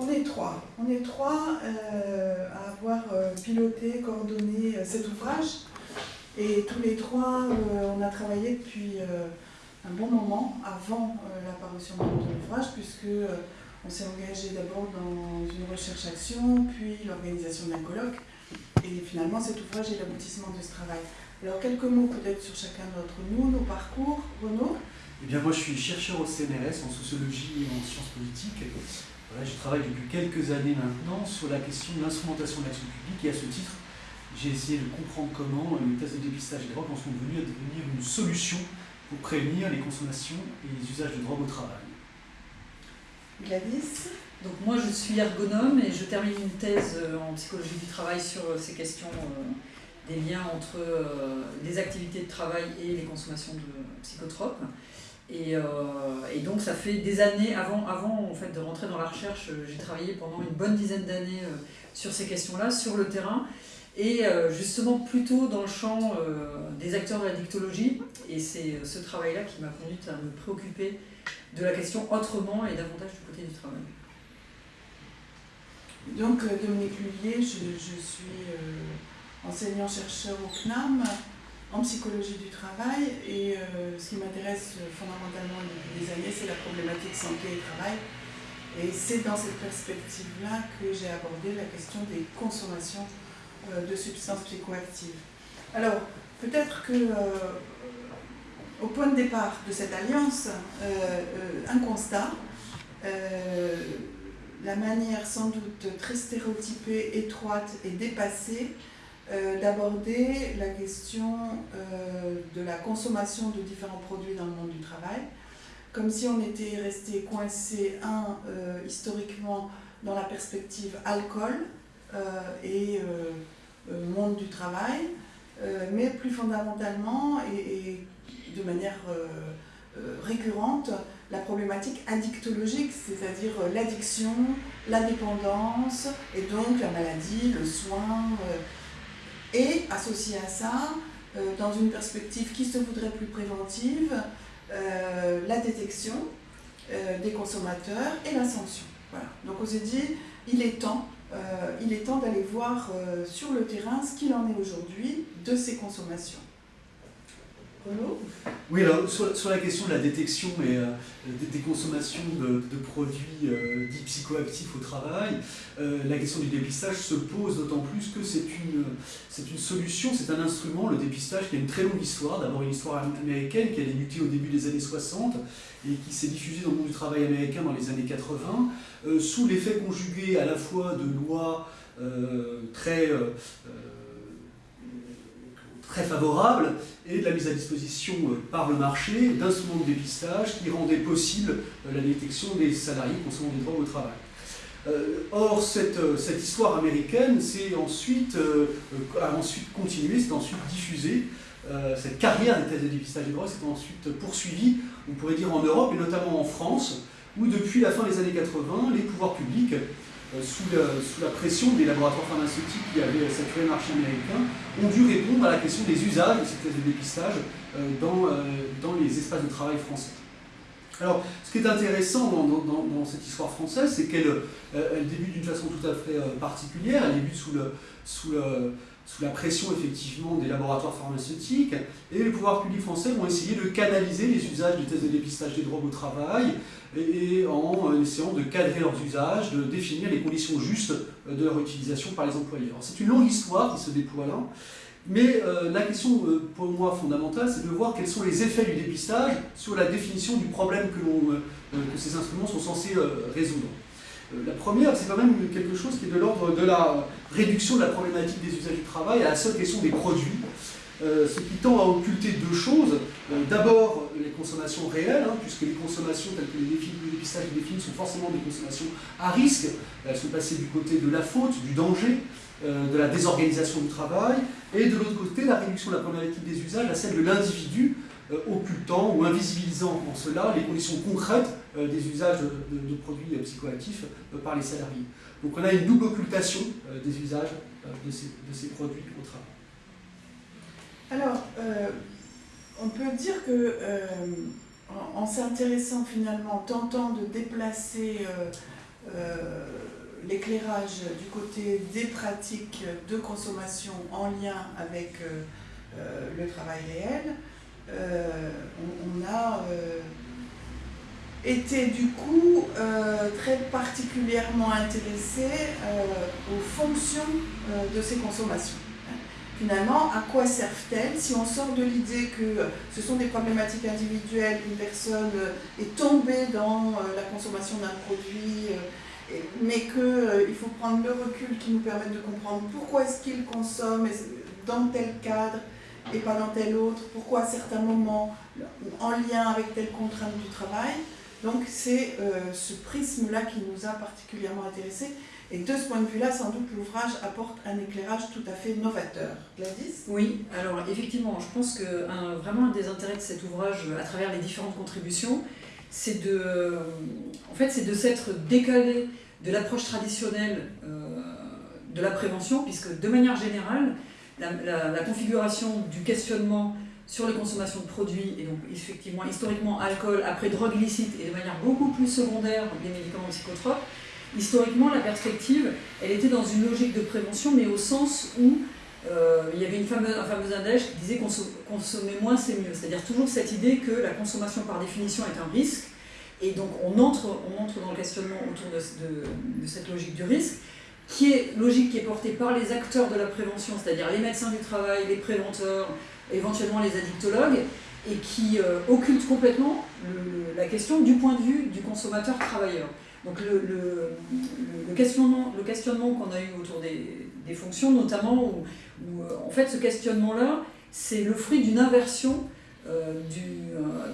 On est trois. On est trois euh, à avoir euh, piloté, coordonné euh, cet ouvrage. Et tous les trois, on a travaillé depuis un bon moment avant la parution de l'ouvrage, puisque on s'est engagé d'abord dans une recherche-action, puis l'organisation d'un colloque. Et finalement, cet ouvrage est l'aboutissement de ce travail. Alors, quelques mots peut-être sur chacun d'entre nous, nos parcours. Renaud? Eh bien, moi, je suis chercheur au CNRS en sociologie et en sciences politiques je travaille depuis quelques années maintenant sur la question de l'instrumentation de l'action publique et à ce titre, j'ai essayé de comprendre comment les tests de dépistage des drogues en sont venus à devenir une solution pour prévenir les consommations et les usages de drogue au travail. Gladys donc moi je suis ergonome et je termine une thèse euh, en psychologie du travail sur euh, ces questions euh, des liens entre les activités de travail et les consommations de psychotropes. Euh, et, donc ça fait des années, avant, avant en fait, de rentrer dans la recherche, euh, j'ai travaillé pendant une bonne dizaine d'années euh, sur ces questions-là, sur le terrain, et justement plutôt dans le champ des acteurs de la dictologie. Et c'est ce travail-là qui m'a conduite à me préoccuper de la question autrement et davantage du côté du travail. Donc Dominique Lullier, je, je suis enseignant-chercheur au CNAM en psychologie du travail et euh, ce qui m'intéresse fondamentalement depuis des années, c'est la problématique santé et travail. Et c'est dans cette perspective-là que j'ai abordé la question des consommations euh, de substances psychoactives. Alors, peut-être que euh, au point de départ de cette alliance, un constat, la manière sans doute très stéréotypée, étroite et dépassée euh, d'aborder la question euh, de la consommation de différents produits dans le monde du travail, comme si on était resté coincé, un, euh, historiquement, dans la perspective alcool et monde du travail, mais plus fondamentalement et, de manière récurrente, la problématique addictologique, c'est-à-dire l'addiction, la dépendance, et donc la maladie, le soin, et associé à ça, euh, dans une perspective qui se voudrait plus préventive, euh, la détection euh, des consommateurs et la sanction. Voilà. Donc on s'est dit, il est temps, il est temps d'aller voir sur le terrain ce qu'il en est aujourd'hui de ces consommations. Oui, alors sur, la question de la détection et euh, des, consommations de, produits euh, dits psychoactifs au travail, euh, la question du dépistage se pose d'autant plus que c'est une, c'est une solution, c'est un instrument, le dépistage, qui a une très longue histoire. D'abord une histoire américaine qui a débuté au début des années 60 et qui s'est diffusée dans le monde du travail américain dans les années 80, sous l'effet conjugué à la fois de lois très très favorable et de la mise à disposition euh, par le marché d'instruments de dépistage qui rendaient possible euh, la détection des salariés consommant des drogues au travail. Euh, or, cette, cette, histoire américaine s'est ensuite, a ensuite continué, s'est ensuite diffusée. cette carrière des tests de dépistage des drogues s'est ensuite poursuivie, on pourrait dire en Europe et notamment en France, où depuis la fin des années 80, les pouvoirs publics euh, sous, la, pression des laboratoires pharmaceutiques qui avaient saturé le marché américain, ont dû répondre à la question des usages de ces tests de dépistage euh, dans, euh, dans les espaces de travail français. Alors, ce qui est intéressant dans, cette histoire française, c'est qu'elle elle débute d'une façon tout à fait particulière, elle débute sous, le, sous, le, sous la pression effectivement des laboratoires pharmaceutiques, et les pouvoirs publics français vont essayer de canaliser les usages du test de dépistage des drogues au travail, et, en essayant de cadrer leurs usages, de définir les conditions justes de leur utilisation par les employeurs. C'est une longue histoire qui se déploie là, mais euh, la question euh, pour moi fondamentale, c'est de voir quels sont les effets du dépistage sur la définition du problème euh, que ces instruments sont censés résoudre. La première, c'est quand même quelque chose qui est de l'ordre de la réduction de la problématique des usages du travail à la seule question des produits, ce qui tend à occulter deux choses. D'abord, les consommations réelles, hein, puisque les consommations telles que les, dépistages définissent sont forcément des consommations à risque. Elles sont passées du côté de la faute, du danger, de la désorganisation du travail, et de l'autre côté, la réduction de la problématique des usages à celle de l'individu, occultant ou invisibilisant en cela les conditions concrètes des usages de, produits psychoactifs par les salariés. Donc on a une double occultation des usages de ces, produits au travail. Alors, on peut dire que en, s'intéressant finalement, tentant de déplacer l'éclairage du côté des pratiques de consommation en lien avec le travail réel, on, a été du coup très particulièrement intéressé aux fonctions de ces consommations finalement, à quoi servent-elles si on sort de l'idée que ce sont des problématiques individuelles, une personne est tombée dans euh, la consommation d'un produit, euh, mais qu'il euh, faut prendre le recul qui nous permette de comprendre pourquoi est-ce qu'il consomme dans tel cadre et pas dans tel autre, pourquoi à certains moments, en lien avec telle contrainte du travail. Donc c'est ce prisme-là qui nous a particulièrement intéressés. Et de ce point de vue-là, sans doute, l'ouvrage apporte un éclairage tout à fait novateur. Gladys? Oui, alors effectivement, je pense que vraiment un des intérêts de cet ouvrage, à travers les différentes contributions, c'est de, en fait, de s'être décalé de l'approche traditionnelle euh, de la prévention, puisque de manière générale, la, configuration du questionnement sur les consommations de produits, et donc effectivement historiquement alcool, après drogue illicite, et de manière beaucoup plus secondaire des médicaments psychotropes, historiquement, la perspective, elle était dans une logique de prévention, mais au sens où euh, il y avait une fameuse, un fameux index qui disait consommer moins c'est mieux. C'est-à-dire toujours cette idée que la consommation par définition est un risque. Et donc on entre, on entre dans le questionnement autour de, cette logique du risque, qui est logique qui est portée par les acteurs de la prévention, c'est-à-dire les médecins du travail, les préventeurs, éventuellement les addictologues, et qui euh, occulte complètement la question du point de vue du consommateur travailleur. Donc le, questionnement, qu'on a eu autour des, fonctions, notamment, où, euh, en fait ce questionnement-là, c'est le fruit d'une inversion euh,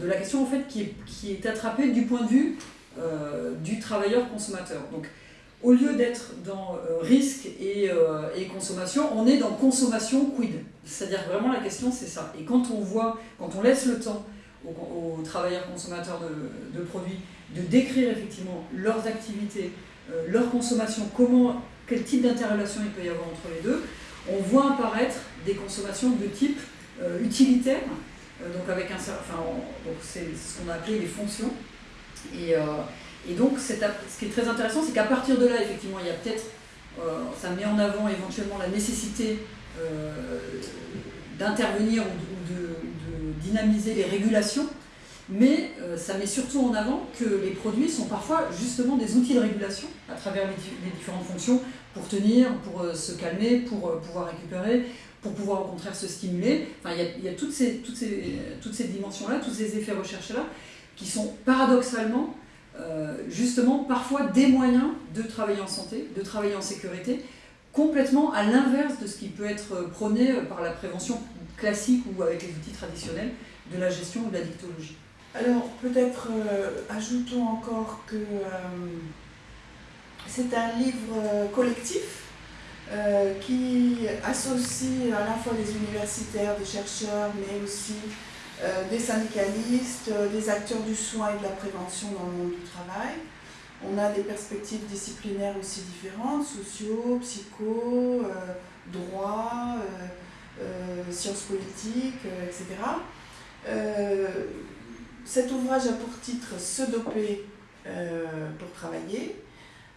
de la question en fait, qui, est, attrapée du point de vue du travailleur consommateur. Donc au lieu d'être dans risque et, et, consommation, on est dans consommation quid. C'est-à-dire vraiment la question c'est ça. Et quand on voit, quand on laisse le temps aux, travailleurs consommateurs de, produits de décrire effectivement leurs activités, euh, leur consommation, comment, quel type d'interrelation il peut y avoir entre les deux, on voit apparaître des consommations de type euh, utilitaire, euh, donc avec un enfin, c'est ce qu'on a appelé les fonctions. Et, et donc, ce qui est très intéressant, c'est qu'à partir de là, effectivement, il y a peut-être, ça met en avant éventuellement la nécessité d'intervenir ou de, dynamiser les régulations mais euh, ça met surtout en avant que les produits sont parfois justement des outils de régulation à travers les, différentes fonctions pour tenir, pour euh, se calmer, pour euh, pouvoir récupérer, pour pouvoir au contraire se stimuler. Enfin, il y a, toutes ces, toutes ces, toutes ces dimensions-là, tous ces effets recherchés-là, qui sont paradoxalement justement parfois des moyens de travailler en santé, de travailler en sécurité, complètement à l'inverse de ce qui peut être prôné par la prévention classique ou avec les outils traditionnels de la gestion ou de la dictologie. Alors peut-être euh, ajoutons encore que euh, c'est un livre euh, collectif qui associe à la fois les universitaires, des chercheurs, mais aussi des syndicalistes, des acteurs du soin et de la prévention dans le monde du travail. On a des perspectives disciplinaires aussi différentes, sociaux, psycho, droit, sciences politiques, etc cet ouvrage a pour titre Se doper euh, pour travailler.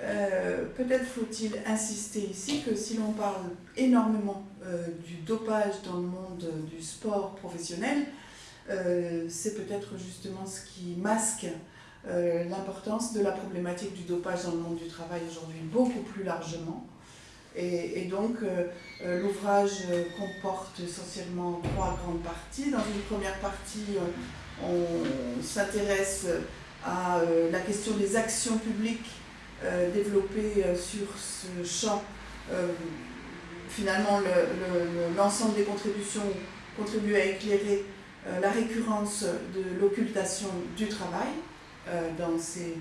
Euh, peut-être faut-il insister ici que si l'on parle énormément euh, du dopage dans le monde du sport professionnel, c'est peut-être justement ce qui masque l'importance de la problématique du dopage dans le monde du travail aujourd'hui beaucoup plus largement. Et, donc l'ouvrage comporte essentiellement trois grandes parties. Dans une première partie, on s'intéresse à euh, la question des actions publiques euh, développées euh, sur ce champ. finalement, l'ensemble des contributions contribue à éclairer la récurrence de l'occultation du travail dans, ces,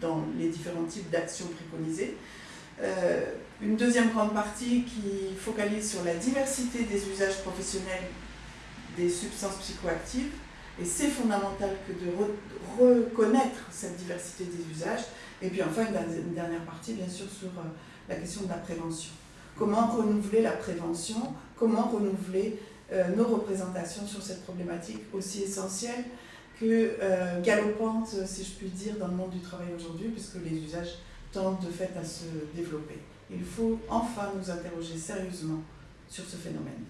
dans les différents types d'actions préconisées. une deuxième grande partie qui focalise sur la diversité des usages professionnels des substances psychoactives et c'est fondamental que de reconnaître cette diversité des usages. Et puis enfin, une, dernière partie, bien sûr, sur euh, la question de la prévention. Comment renouveler la prévention? Comment renouveler euh, nos représentations sur cette problématique aussi essentielle que euh, galopante, si je puis dire, dans le monde du travail aujourd'hui, puisque les usages tend de fait à se développer. Il faut enfin nous interroger sérieusement sur ce phénomène.